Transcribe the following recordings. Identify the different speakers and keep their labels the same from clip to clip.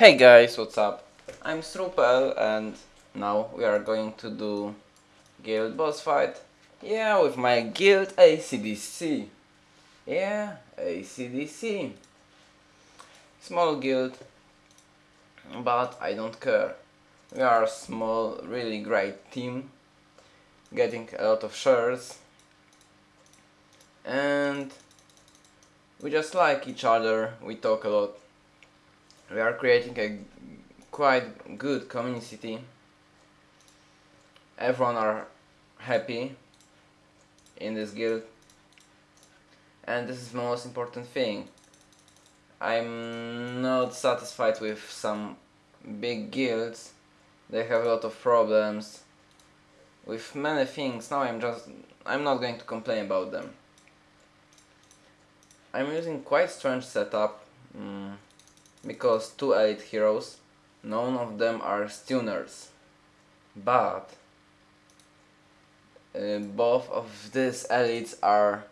Speaker 1: Hey guys, what's up? I'm Strupel and now we are going to do guild boss fight. Yeah, with my guild ACDC. Yeah, ACDC. Small guild, but I don't care. We are a small, really great team, getting a lot of shares, and we just like each other, we talk a lot. We are creating a quite good community. Everyone are happy in this guild and this is the most important thing. I'm not satisfied with some big guilds. They have a lot of problems with many things. Now I'm just I'm not going to complain about them. I'm using quite strange setup mm, because two elite heroes, none of them are stunners, but uh, both of these elites are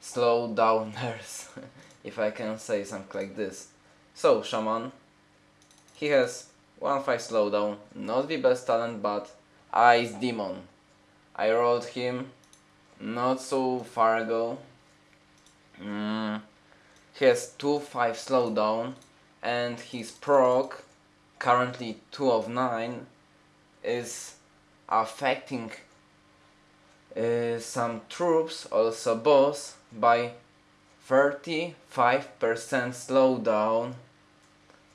Speaker 1: slow downers, if I can say something like this. So, Shaman, he has 1-5 slowdown, not the best talent, but Ice Demon. I rolled him not so far ago. Mm. He has 2-5 slowdown and his proc, currently 2 of 9, is affecting uh, some troops, also boss, by 35% slowdown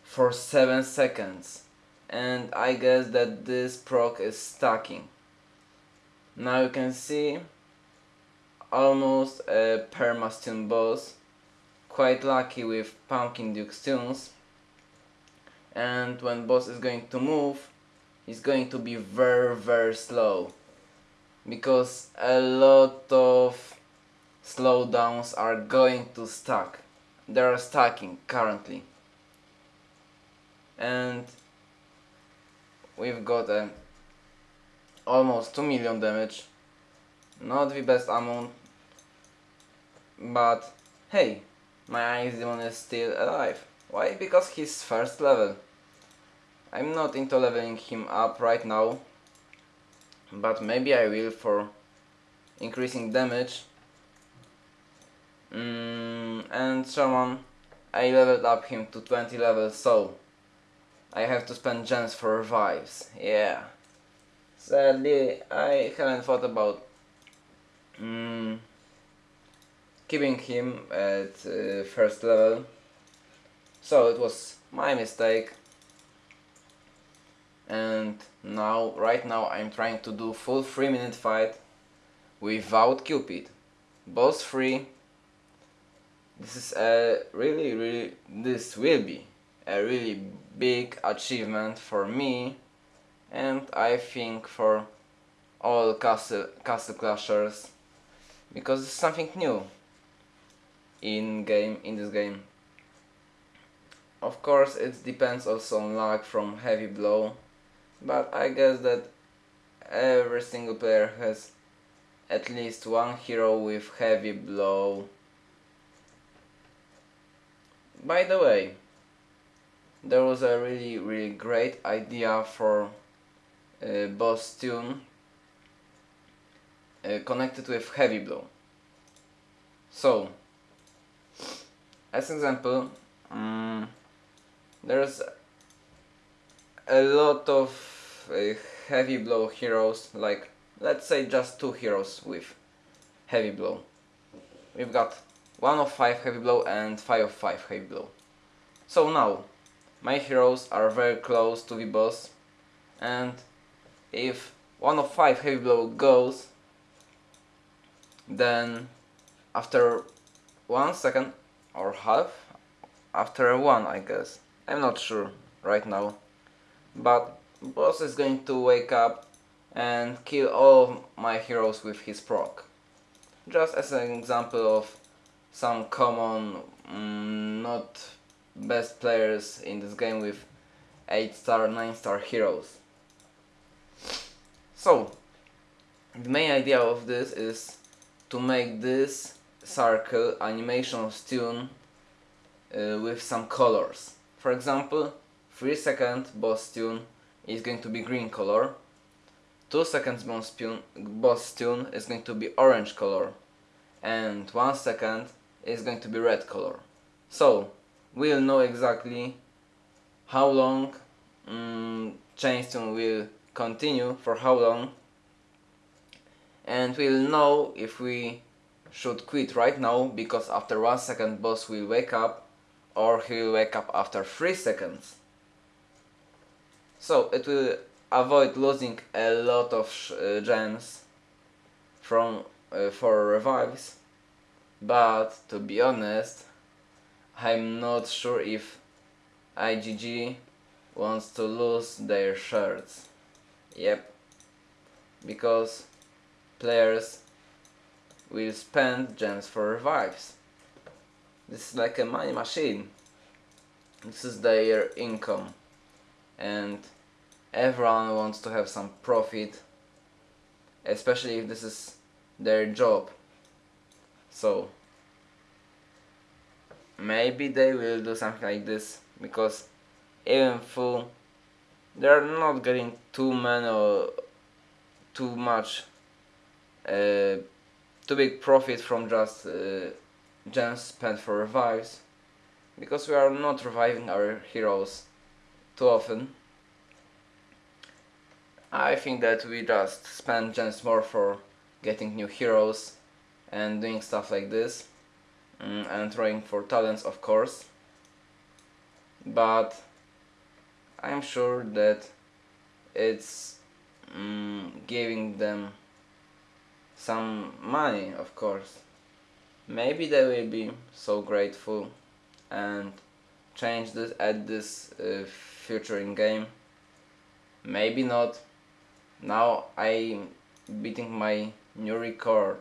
Speaker 1: for 7 seconds. And I guess that this proc is stacking. Now you can see almost a permastun boss, quite lucky with Pumpkin Duke stuns and when boss is going to move he's going to be very very slow because a lot of slowdowns are going to stack. They are stacking currently. And we've got a almost 2 million damage. Not the best amount, but hey, my Ice Demon is still alive. Why? Because he's first level. I'm not into leveling him up right now, but maybe I will for increasing damage. Mm, and someone I leveled up him to 20 levels so I have to spend gems for revives. Yeah. Sadly I haven't thought about mm, keeping him at uh, first level. So it was my mistake and now right now I'm trying to do full 3 minute fight without Cupid. Boss free this is a really really this will be a really big achievement for me and I think for all castle, castle clashers because it's something new in game in this game. Of course it depends also on luck from heavy blow but I guess that every single player has at least one hero with heavy blow. By the way, there was a really really great idea for a boss stun uh, connected with heavy blow. So, as example, um, there's a lot of uh, heavy blow heroes, like let's say just two heroes with heavy blow. We've got 1 of 5 heavy blow and 5 of 5 heavy blow. So now, my heroes are very close to the boss and if 1 of 5 heavy blow goes, then after 1 second or half, after 1 I guess, I'm not sure right now, but boss is going to wake up and kill all my heroes with his proc. Just as an example of some common, mm, not best players in this game with 8 star, 9 star heroes. So, the main idea of this is to make this circle animation stun uh, with some colors. For example, 3 second boss tune is going to be green color. 2 seconds boss tune, boss tune is going to be orange color. And 1 second is going to be red color. So we'll know exactly how long um, change tune will continue for how long. And we'll know if we should quit right now because after 1 second boss will wake up or he will wake up after 3 seconds so it will avoid losing a lot of uh, gems from uh, for revives but to be honest I'm not sure if IGG wants to lose their shirts yep. Because players will spend gems for revives this is like a money machine. This is their income and everyone wants to have some profit especially if this is their job. So maybe they will do something like this because even though they're not getting too many or too much uh, too big profit from just uh, gems spent for revives because we are not reviving our heroes too often. I think that we just spend gems more for getting new heroes and doing stuff like this mm, and trying for talents of course. But I'm sure that it's mm, giving them some money of course. Maybe they will be so grateful and change this at this uh, future in game? Maybe not. Now I'm beating my new record.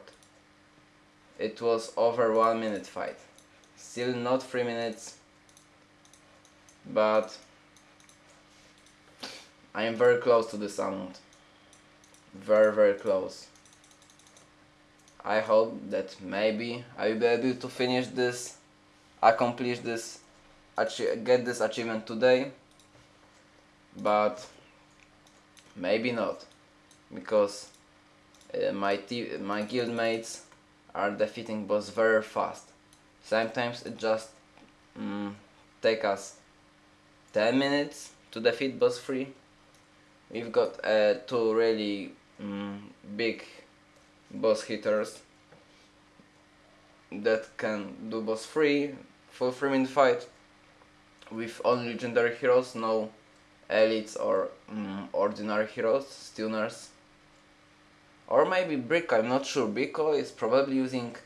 Speaker 1: It was over one minute fight. Still not three minutes. But I am very close to the sound. Very very close. I hope that maybe I will be able to finish this accomplish this get this achievement today but maybe not because uh, my my guildmates are defeating boss very fast. Sometimes it just mm, take us 10 minutes to defeat boss 3 we've got uh, two really mm, big boss hitters that can do boss 3 full 3 minute fight with only legendary heroes, no elites or mm, ordinary heroes, stunners. Or maybe Brick, I'm not sure. Brico is probably using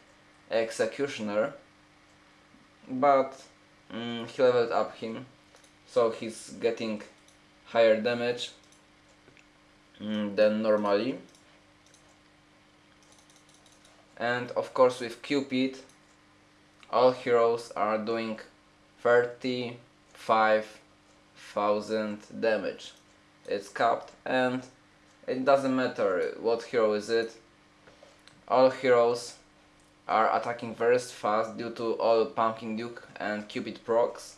Speaker 1: Executioner, but mm, he leveled up him, so he's getting higher damage mm, than normally. And of course with Cupid, all heroes are doing 35,000 damage. It's capped and it doesn't matter what hero is it. All heroes are attacking very fast due to all Pumpkin Duke and Cupid procs.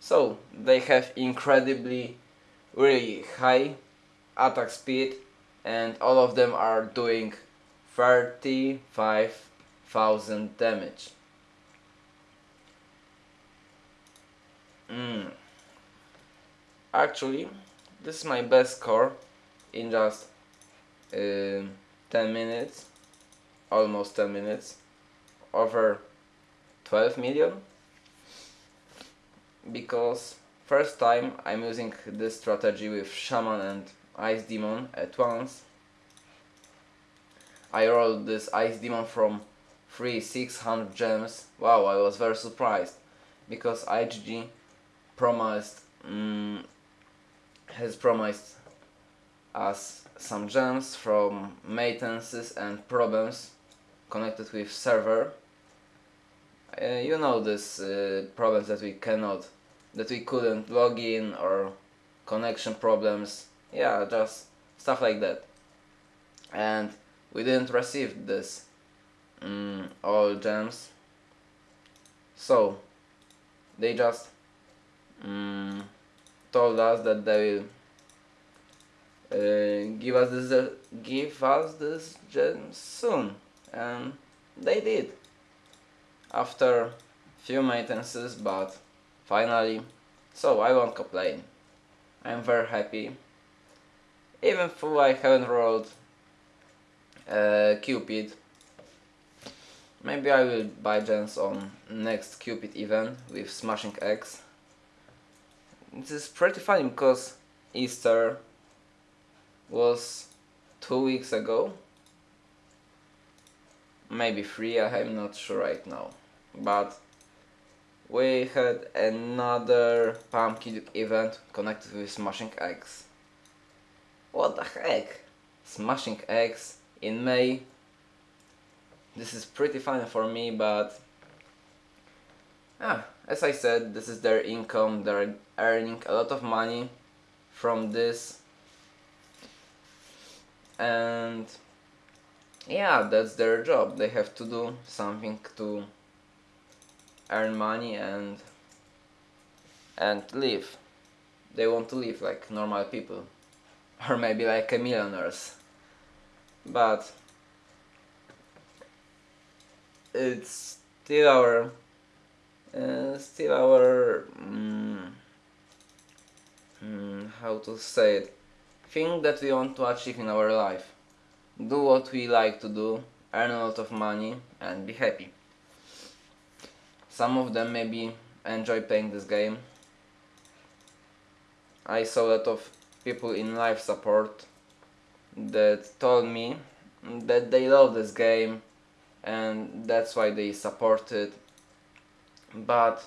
Speaker 1: So they have incredibly really high attack speed and all of them are doing 35,000 damage. Mm. Actually, this is my best score in just uh, 10 minutes, almost 10 minutes, over 12 million because first time I'm using this strategy with Shaman and Ice Demon at once. I rolled this Ice Demon from 3 600 gems. Wow, I was very surprised because IGG promised um, has promised us some gems from maintenances and problems connected with server. Uh, you know these uh, problems that we cannot, that we couldn't log in or connection problems, yeah, just stuff like that. And we didn't receive this um, all gems, so they just um, told us that they will uh, give us this uh, give us this gem soon. And they did. After few maintenances but finally so I won't complain. I'm very happy. Even though I haven't rolled uh, Cupid maybe I will buy gems on next Cupid event with Smashing Eggs this is pretty funny because Easter was two weeks ago. Maybe three I'm not sure right now. But we had another pumpkin event connected with smashing eggs. What the heck? Smashing eggs in May? This is pretty funny for me but ah, as I said this is their income. They're earning a lot of money from this. And yeah that's their job. They have to do something to earn money and and live. They want to live like normal people. Or maybe like a millionaires. But it's still our uh, still our mm, mm, how to say it thing that we want to achieve in our life. Do what we like to do, earn a lot of money and be happy. Some of them maybe enjoy playing this game. I saw a lot of people in life support that told me that they love this game and that's why they support it but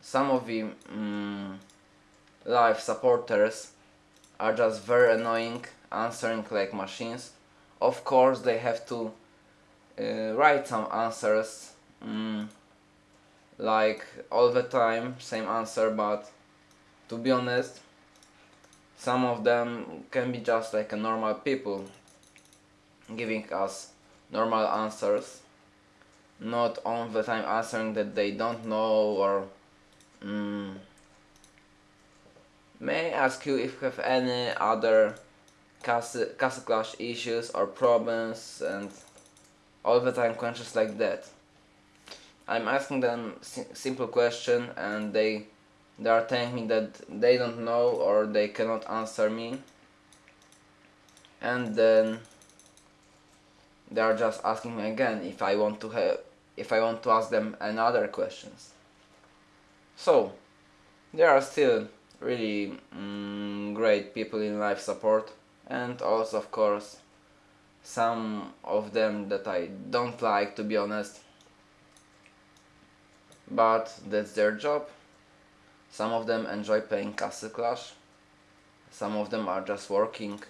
Speaker 1: some of the mm, live supporters are just very annoying answering like machines. Of course they have to uh, write some answers mm, like all the time same answer but to be honest some of them can be just like a normal people giving us normal answers not all the time answering that they don't know or mm, May I ask you if you have any other Castle, Castle Clash issues or problems and all the time questions like that. I'm asking them si simple question and they they are telling me that they don't know or they cannot answer me and then they are just asking me again if I want to have if I want to ask them another questions. So there are still really mm, great people in life support and also of course some of them that I don't like to be honest. But that's their job. Some of them enjoy playing Castle Clash. Some of them are just working.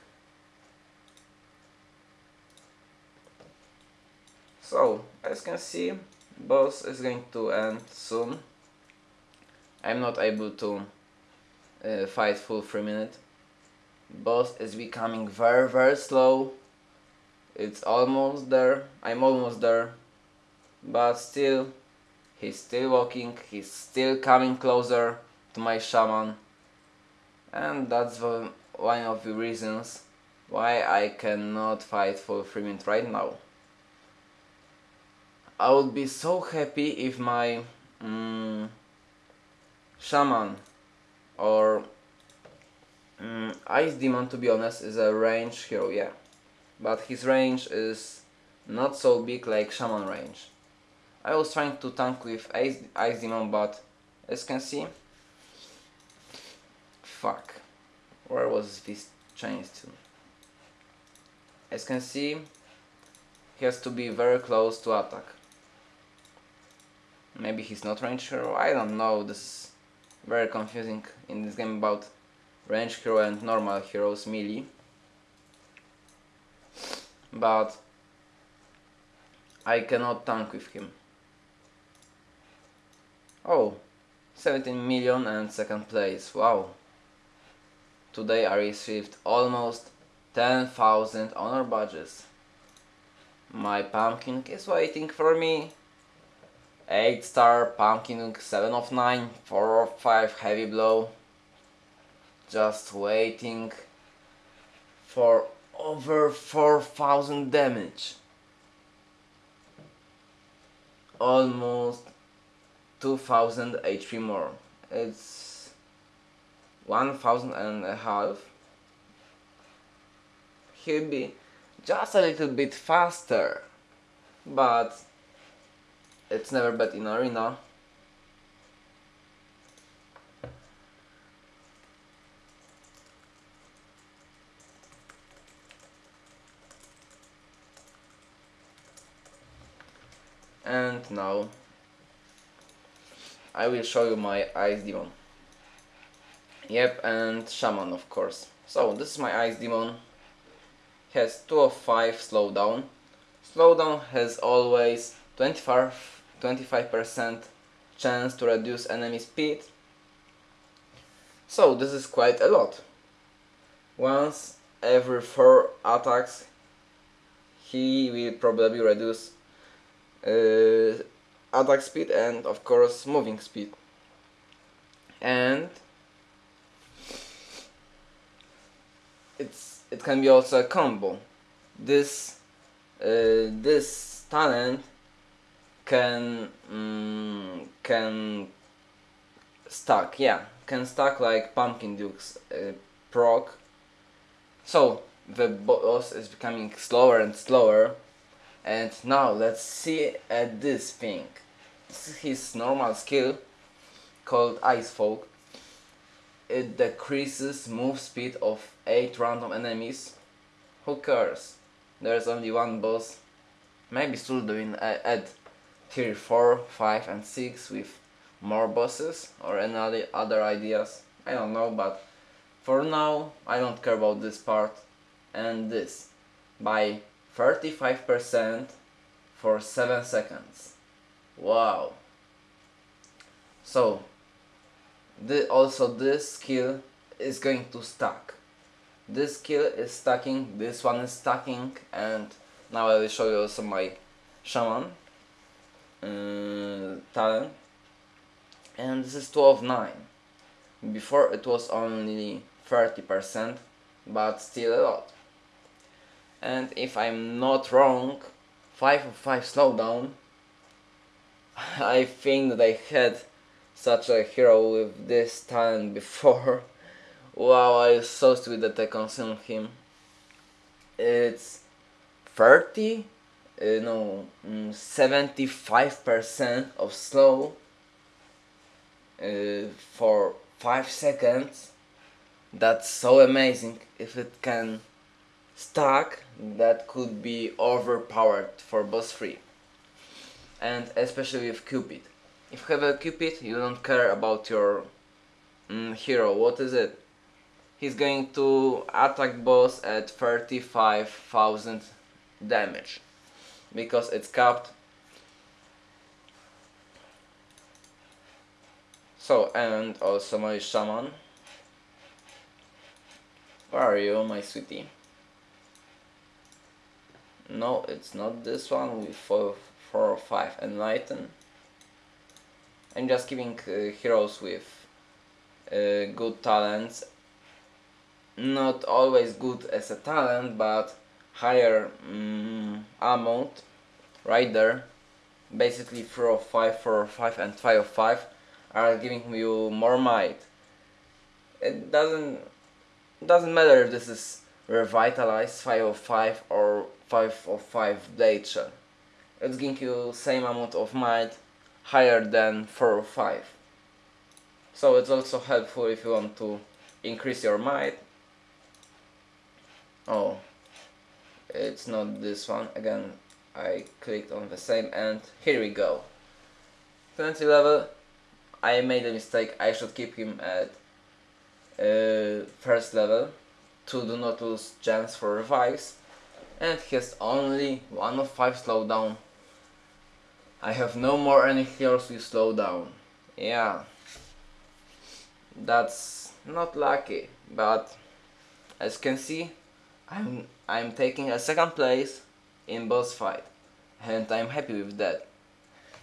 Speaker 1: So as you can see boss is going to end soon I'm not able to uh, fight full 3 minute. Boss is becoming very very slow. It's almost there. I'm almost there. But still, he's still walking, he's still coming closer to my shaman. And that's the, one of the reasons why I cannot fight for 3 minutes right now. I would be so happy if my mm, shaman or um, Ice Demon to be honest is a range hero, yeah. But his range is not so big like Shaman range. I was trying to tank with Ice, Ice Demon but as you can see Fuck. Where was this changed to? As you can see he has to be very close to attack. Maybe he's not range hero, I don't know, this is very confusing in this game about range hero and normal heroes melee. But I cannot tank with him. Oh 17 million and second place. Wow. Today I received almost 10,000 honor badges. My pumpkin is waiting for me 8 star, pumpkin 7 of 9, 4 of 5 heavy blow. just waiting for over 4000 damage. Almost 2000 HP more. It's 1000 and a half. He'll be just a little bit faster but it's never bad in arena. And now I will show you my ice demon. Yep and shaman of course. So this is my ice demon. Has 2 of 5 slowdown. Slowdown has always 25 25% chance to reduce enemy speed. So this is quite a lot. Once every 4 attacks he will probably reduce uh, attack speed and of course moving speed. And it's it can be also a combo. This uh, this talent can mm, can stack yeah can stack like pumpkin dukes uh, proc so the boss is becoming slower and slower. And now let's see at this thing. This is his normal skill called ice folk. It decreases move speed of 8 random enemies. Who cares? There's only one boss. Maybe still doing add tier 4 5 and 6 with more bosses or any other ideas I don't know but for now I don't care about this part and this by 35% for 7 seconds. Wow. So, the, also this skill is going to stack. This skill is stacking, this one is stacking, and now I will show you also my shaman Uh, talent. And this is 12 9. Before it was only 30%, but still a lot and if I'm not wrong 5 of 5 slowdown I think that I had such a hero with this talent before wow I was so stupid that I consumed him it's 30 uh, no 75% mm, of slow uh, for 5 seconds that's so amazing if it can stack that could be overpowered for boss free and especially with Cupid. If you have a Cupid you don't care about your mm, hero, what is it? He's going to attack boss at 35,000 damage because it's capped. So and also my shaman. Where are you my sweetie? No it's not this one with 4, four or 5 enlighten I'm just giving uh, heroes with uh, good talents. Not always good as a talent but higher um, amount right there basically 4 of 5, 4 of 5 and 5 of 5 are giving you more might it doesn't doesn't matter if this is revitalized 5 of 5 or 5 of 5 blade shell. It's giving you same amount of might higher than 4 of 5. So it's also helpful if you want to increase your might. Oh, it's not this one. Again, I clicked on the same and here we go. 20 level. I made a mistake. I should keep him at uh, first level to do not lose chance for revives and he has only 1 of 5 slowdown. I have no more any heroes with slowdown. Yeah, that's not lucky, but as you can see, I'm, I'm taking a second place in boss fight and I'm happy with that.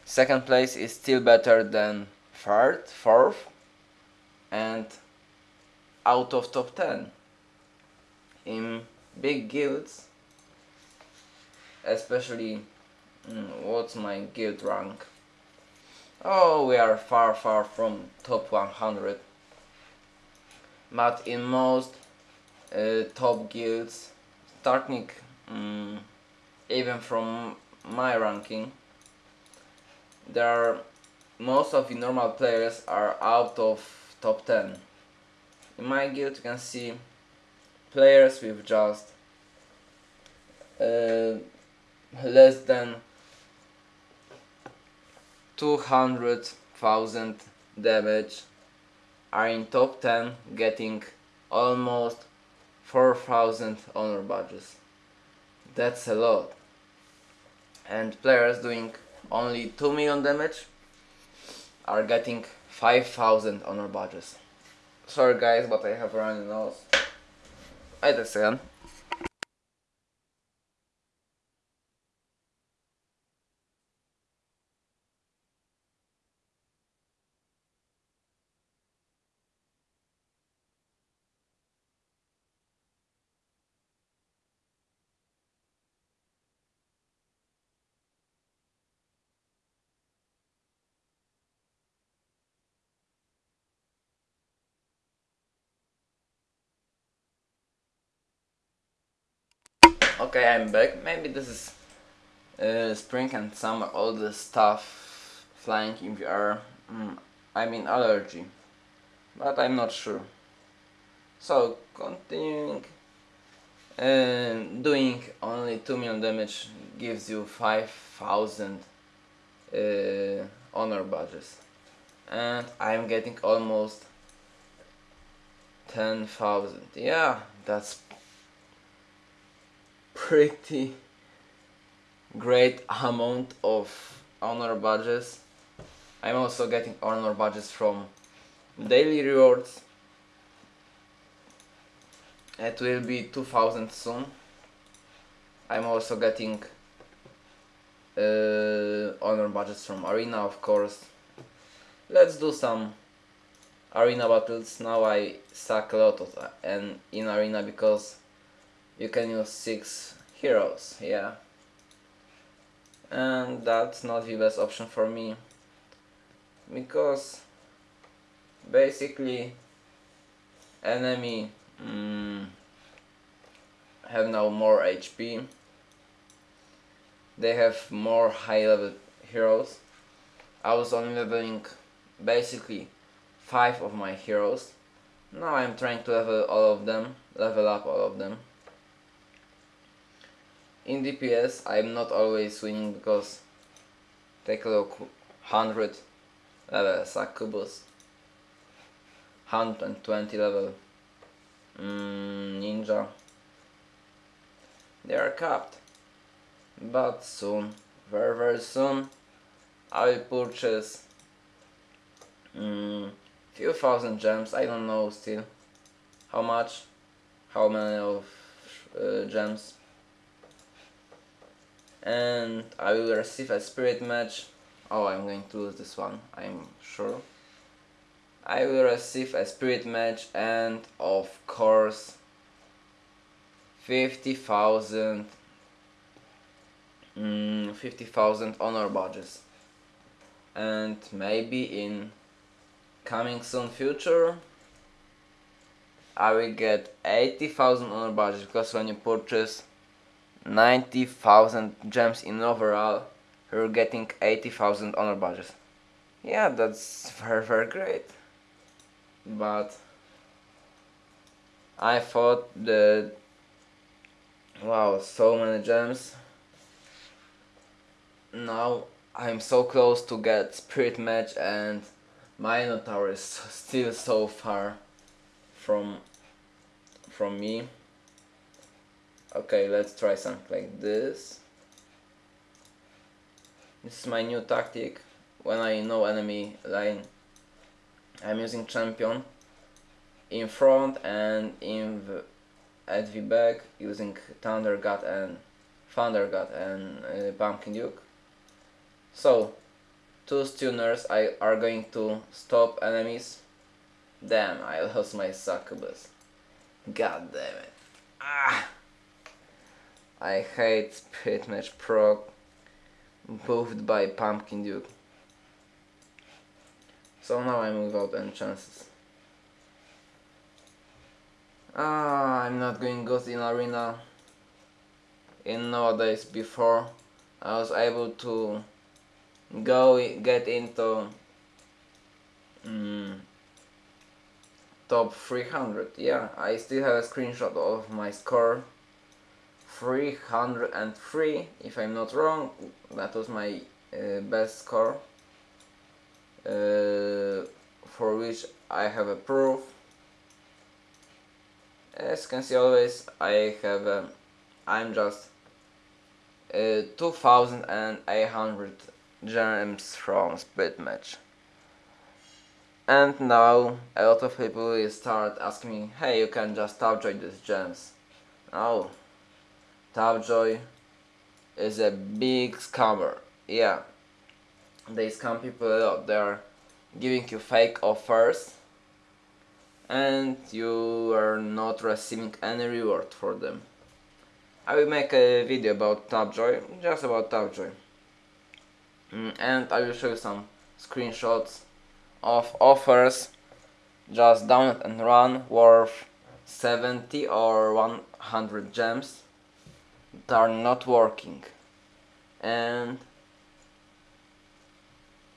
Speaker 1: Second place is still better than third, fourth and out of top 10 in big guilds especially mm, what's my guild rank? Oh we are far far from top 100 but in most uh, top guilds starting um, even from my ranking there are most of the normal players are out of top 10 in my guild you can see players with just uh, less than 200,000 damage are in top 10 getting almost 4000 honor badges. That's a lot. And players doing only 2 million damage are getting 5000 honor badges. Sorry guys, but I have a runny nose. Wait a second. Okay, I'm back. Maybe this is uh, spring and summer, all the stuff flying in the air. Mm, I mean allergy, but I'm not sure. So, continuing uh, doing only 2 million damage gives you 5000 uh, honor badges. And I'm getting almost 10,000. Yeah, that's pretty great amount of honor badges. I'm also getting honor badges from daily rewards. It will be 2000 soon. I'm also getting uh, honor badges from arena of course. Let's do some arena battles. Now I suck a lot of that and in arena because you can use 6 heroes, yeah. And that's not the best option for me. Because basically enemy mm, have now more HP they have more high level heroes. I was only leveling basically 5 of my heroes. Now I'm trying to level all of them level up all of them in DPS I'm not always winning because take a look 100 level Succubus 120 level mm, Ninja. They are capped. But soon very very soon I will purchase mm, few thousand gems. I don't know still how much how many of uh, gems and I will receive a Spirit Mage. Oh I'm going to lose this one I'm sure. I will receive a Spirit Mage and of course 50,000 mm, 50,000 honor badges. And maybe in coming soon future I will get 80,000 honor badges because when you purchase 90,000 gems in overall, you're getting 80,000 honor badges. Yeah, that's very very great. But I thought that wow, so many gems. Now I'm so close to get Spirit Mage and Minotaur is still so far from from me. Okay, let's try something like this. This is my new tactic. When I know enemy line, I'm using champion in front and in the, at the back using Thunder God and Thunder God and uh, Pumpkin Duke. So, two stunners I are going to stop enemies Damn, I lost my succubus. God damn it. Ah! I hate Spirit Mage Pro moved by Pumpkin Duke. So now I'm without any chances. Ah, I'm not going Ghost in Arena. In nowadays before I was able to go get into mm, top 300 yeah I still have a screenshot of my score 303 if I'm not wrong. That was my uh, best score uh, for which I have a proof. As you can see always I have a, I'm just uh, 2800 gems from split match. And now a lot of people start asking me hey you can just Tapjoy these gems no Tapjoy is a big scammer. Yeah. They scam people a lot they're giving you fake offers and you are not receiving any reward for them. I will make a video about Tapjoy, just about Tapjoy. Mm, and I will show you some screenshots of offers. Just download and run worth 70 or 100 gems are not working and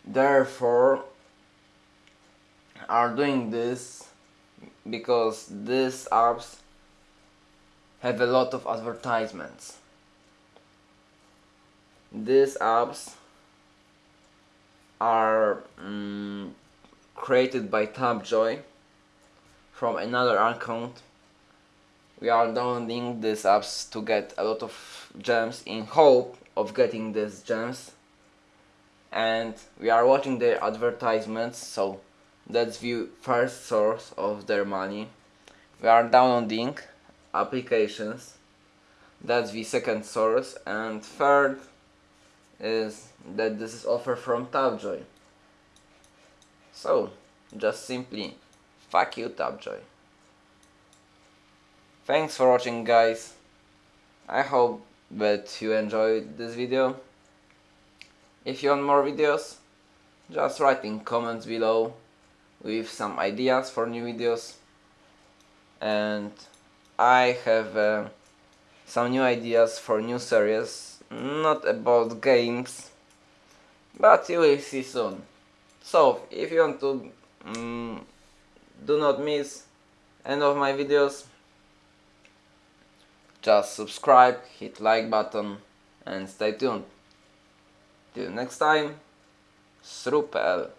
Speaker 1: therefore are doing this because these apps have a lot of advertisements these apps are um, created by Tapjoy from another account. We are downloading these apps to get a lot of gems in hope of getting these gems and we are watching their advertisements so that's the first source of their money. We are downloading applications that's the second source and third is that this is offer from Tapjoy. So, just simply, fuck you Tapjoy. Thanks for watching guys. I hope that you enjoyed this video. If you want more videos, just write in comments below with some ideas for new videos. And I have uh, some new ideas for new series, not about games, but you will see soon. So, if you want to um, do not miss any of my videos, just subscribe, hit like button and stay tuned. Till next time, Srupel.